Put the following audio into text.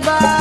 bye.